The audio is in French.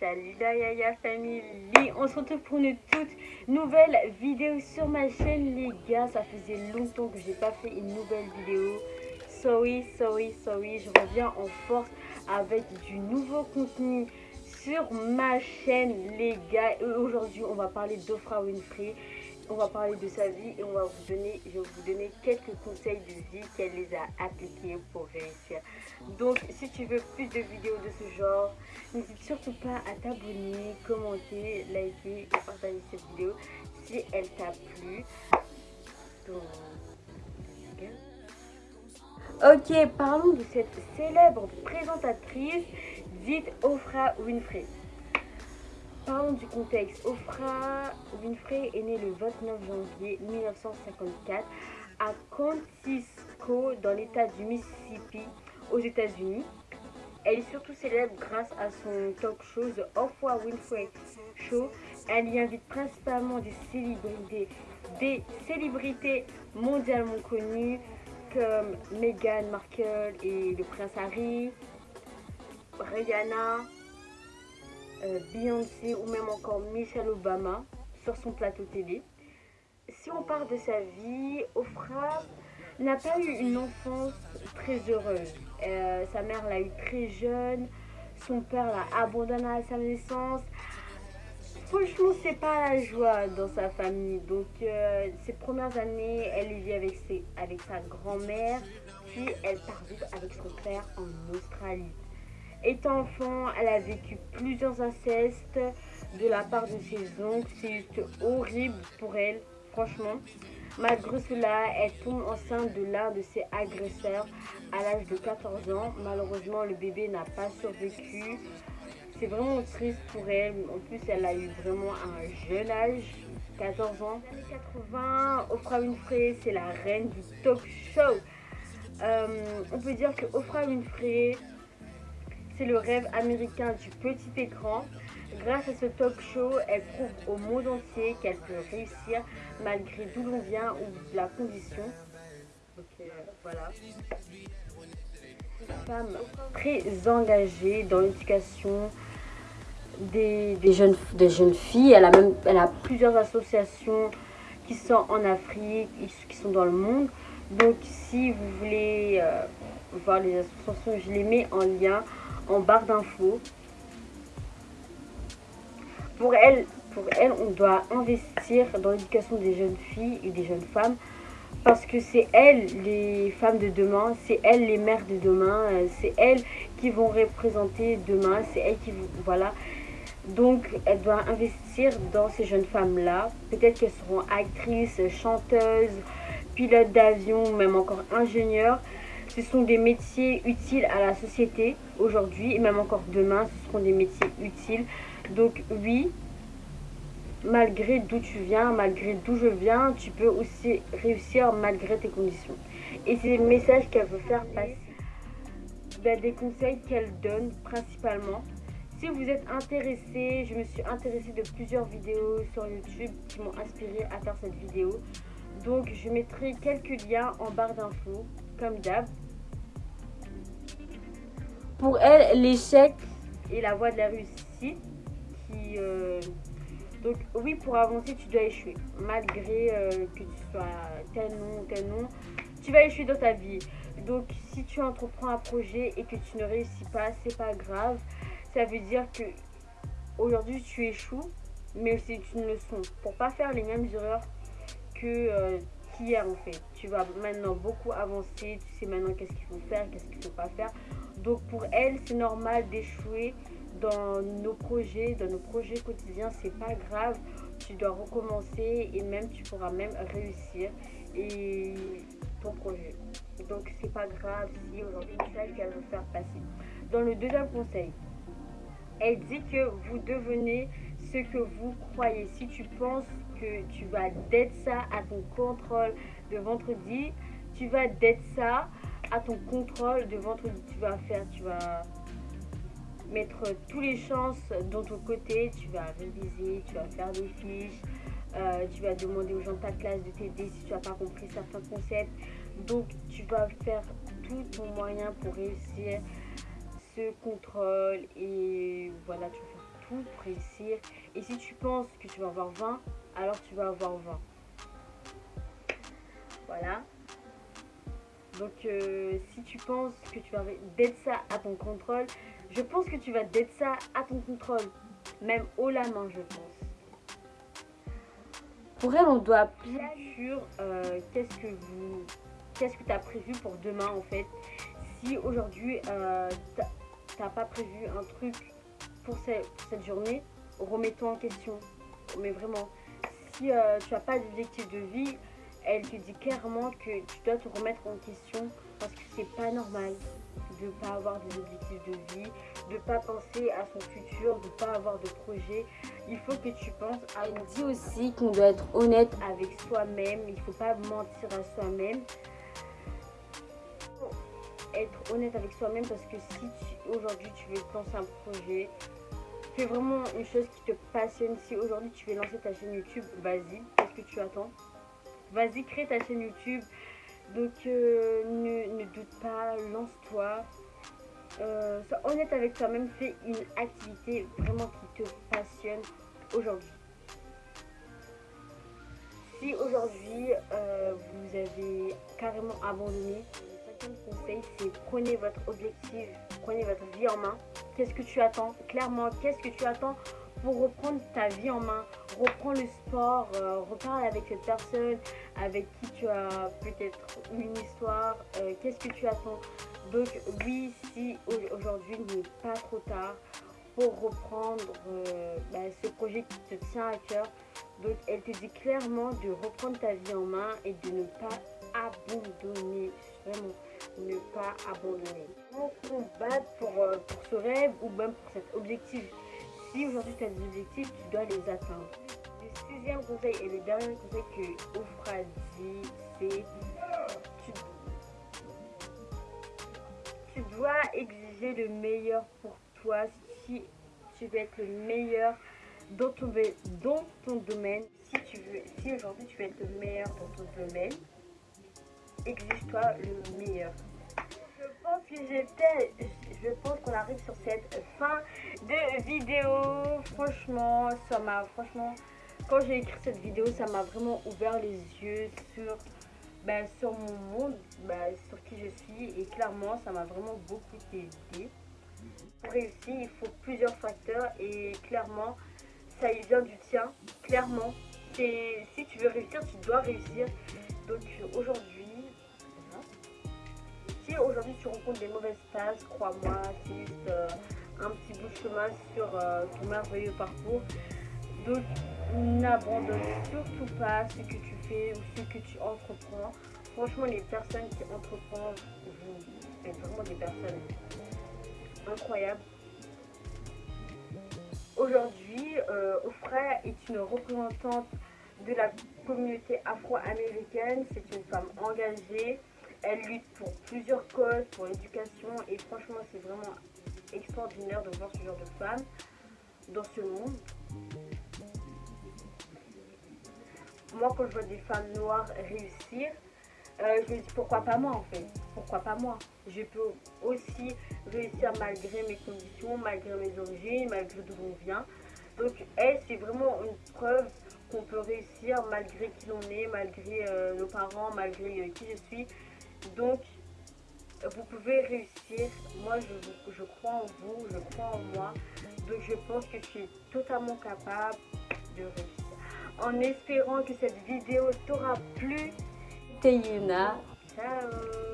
Salut la Yaya Family. On se retrouve pour une toute nouvelle vidéo sur ma chaîne les gars. Ça faisait longtemps que j'ai pas fait une nouvelle vidéo. Sorry, sorry, sorry. Je reviens en force avec du nouveau contenu sur ma chaîne les gars. Aujourd'hui on va parler d'Ofra Winfrey on va parler de sa vie et on va vous donner, je vais vous donner quelques conseils de vie qu'elle les a appliqués pour réussir. Donc, si tu veux plus de vidéos de ce genre, n'hésite surtout pas à t'abonner, commenter, liker et partager cette vidéo si elle t'a plu. Ok, parlons de cette célèbre présentatrice dite Ofra Winfrey. Parlons du contexte. Ofra Winfrey est née le 29 janvier 1954 à Contisco dans l'état du Mississippi aux États-Unis. Elle est surtout célèbre grâce à son talk show The Oprah Winfrey Show. Elle y invite principalement des célébrités, des célébrités mondialement connues comme Meghan Markle et le prince Harry, Rihanna, Beyoncé ou même encore Michelle Obama sur son plateau télé. Si on parle de sa vie, Ofra n'a pas eu une enfance très heureuse. Euh, sa mère l'a eu très jeune, son père l'a abandonné à sa naissance. Franchement, c'est pas la joie dans sa famille. Donc, euh, ses premières années, elle vit avec, avec sa grand-mère, puis elle part vivre avec son père en Australie. Étant enfant, elle a vécu plusieurs incestes de la part de ses oncles. C'est juste horrible pour elle, franchement. Malgré cela, elle tombe enceinte de l'un de ses agresseurs à l'âge de 14 ans. Malheureusement, le bébé n'a pas survécu. C'est vraiment triste pour elle. En plus, elle a eu vraiment un jeune âge, 14 ans. En 80, Oprah Winfrey, c'est la reine du talk show. Euh, on peut dire que Oprah Winfrey c'est le rêve américain du petit écran. Grâce à ce talk show, elle prouve au monde entier qu'elle peut réussir malgré d'où l'on vient ou la condition. Voilà. Une femme très engagée dans l'éducation des, jeunes, filles. Elle a, elle a plusieurs associations qui sont en Afrique, qui sont dans le monde. Donc si vous voulez euh, voir les associations, je les mets en lien en barre d'infos. Pour elle, pour elle, on doit investir dans l'éducation des jeunes filles et des jeunes femmes parce que c'est elles les femmes de demain, c'est elles les mères de demain, euh, c'est elles qui vont représenter demain, c'est elles qui vont, voilà. Donc, elle doit investir dans ces jeunes femmes-là. Peut-être qu'elles seront actrices, chanteuses, pilotes d'avion, même encore ingénieurs. Ce sont des métiers utiles à la société aujourd'hui et même encore demain, ce seront des métiers utiles. Donc oui, malgré d'où tu viens, malgré d'où je viens, tu peux aussi réussir malgré tes conditions. Et c'est le message qu'elle veut faire passer. des conseils qu'elle donne principalement. Si vous êtes intéressé, je me suis intéressée de plusieurs vidéos sur YouTube qui m'ont inspiré à faire cette vidéo. Donc je mettrai quelques liens en barre d'infos, comme d'hab. Pour elle, l'échec est la voie de la réussite. Euh, donc oui, pour avancer, tu dois échouer. Malgré euh, que tu sois tel nom, tel tu vas échouer dans ta vie. Donc si tu entreprends un projet et que tu ne réussis pas, c'est pas grave. Ça veut dire que aujourd'hui tu échoues, mais c'est une leçon. Pour pas faire les mêmes erreurs que euh, qu'hier en fait. Tu vas maintenant beaucoup avancer, tu sais maintenant qu'est-ce qu'il faut faire, qu'est-ce qu'il ne faut pas faire. Donc pour elle, c'est normal d'échouer dans nos projets, dans nos projets quotidiens, c'est pas grave. Tu dois recommencer et même tu pourras même réussir et ton projet. Donc c'est pas grave si aujourd'hui c'est qu'elle veut faire passer. Dans le deuxième conseil, elle dit que vous devenez ce que vous croyez. Si tu penses tu vas d'être ça à ton contrôle de vendredi, tu vas d'être ça à ton contrôle de vendredi. Tu vas faire, tu vas mettre tous les chances dans ton côté, tu vas réviser, tu vas faire des fiches, euh, tu vas demander aux gens de ta classe de t'aider si tu n'as pas compris certains concepts. Donc tu vas faire tout ton moyen pour réussir ce contrôle et voilà, tu vas faire tout pour réussir. Et si tu penses que tu vas avoir 20, alors tu vas avoir 20. Voilà. Donc euh, si tu penses que tu vas d'être ça à ton contrôle, je pense que tu vas d'être ça à ton contrôle. Même haut la main, je pense. Pour elle, on doit planifier sur euh, qu'est-ce que qu'est-ce que tu as prévu pour demain en fait? Si aujourd'hui euh, tu n'as pas prévu un truc pour, cette journée, remets-toi en question. Mais vraiment, si euh, tu n'as pas d'objectif de vie, elle te dit clairement que tu dois te remettre en question parce que c'est pas normal de ne pas avoir des objectifs de vie, de ne pas penser à son futur, de ne pas avoir de projet. Il faut que tu penses à... Elle dit aussi qu'on doit être honnête avec soi-même, il ne faut pas mentir à soi-même. Être honnête avec soi-même parce que si aujourd'hui tu veux lancer un projet, fais vraiment une chose qui te passionne. Si aujourd'hui tu veux lancer ta chaîne YouTube, vas-y, qu'est-ce que tu attends? Vas-y, crée ta chaîne YouTube. Donc euh, ne, doute pas, lance-toi. Euh, sois honnête avec toi-même, fais une activité vraiment qui te passionne aujourd'hui. Si aujourd'hui euh, vous avez carrément abandonné, le cinquième conseil c'est prenez votre objectif, prenez votre vie en main. Qu'est-ce que tu attends? Clairement, qu'est-ce que tu attends pour reprendre ta vie en main, reprends le sport, euh, reparle avec cette personne avec qui tu as peut-être une histoire, euh, qu'est-ce que tu attends? Donc oui, si aujourd'hui n'est pas trop tard pour reprendre euh, bah, ce projet qui te tient à cœur, donc elle te dit clairement de reprendre ta vie en main et de ne pas abandonner, vraiment ne pas abandonner. On combat pour, pour ce rêve ou même pour cet objectif si aujourd'hui tu as des objectifs, tu dois les atteindre. Le sixième conseil et le dernier conseil que Oufra dit, c'est tu, tu dois exiger le meilleur pour toi si tu veux être le meilleur dans ton, dans ton domaine. Si si aujourd'hui tu veux être le meilleur dans ton domaine, exige-toi le meilleur. Je pense que j'étais, je pense qu'on arrive sur cette fin de vidéo. Franchement, ça m'a, franchement, quand j'ai écrit cette vidéo, ça m'a vraiment ouvert les yeux sur, ben, sur mon monde, ben, sur qui je suis. Et clairement, ça m'a vraiment beaucoup aidé. Pour réussir, il faut plusieurs facteurs et clairement, ça y vient du tien. Clairement, si tu veux réussir, tu dois réussir. Donc aujourd'hui, aujourd'hui tu rencontres des mauvaises passes, crois-moi, c'est juste euh, un petit bout de chemin sur euh, ton merveilleux parcours. Donc n'abandonne surtout pas ce que tu fais ou ce que tu entreprends. Franchement, les personnes qui entreprennent, vous êtes vraiment des personnes incroyables. Aujourd'hui, euh, Ofra est une représentante de la communauté afro-américaine. C'est une femme engagée, elle lutte pour plusieurs causes, pour l'éducation et franchement c'est vraiment extraordinaire de voir ce genre de femme dans ce monde. Moi quand je vois des femmes noires réussir, euh, je me dis pourquoi pas moi en fait? Pourquoi pas moi? Je peux aussi réussir malgré mes conditions, malgré mes origines, malgré d'où on vient. Donc elle c'est vraiment une preuve qu'on peut réussir malgré qui l'on est, malgré euh, nos parents, malgré euh, qui je suis. Donc, vous pouvez réussir. Moi, je, je crois en vous, je crois en moi. Donc, je pense que je suis totalement capable de réussir. En espérant que cette vidéo t'aura plu. Ciao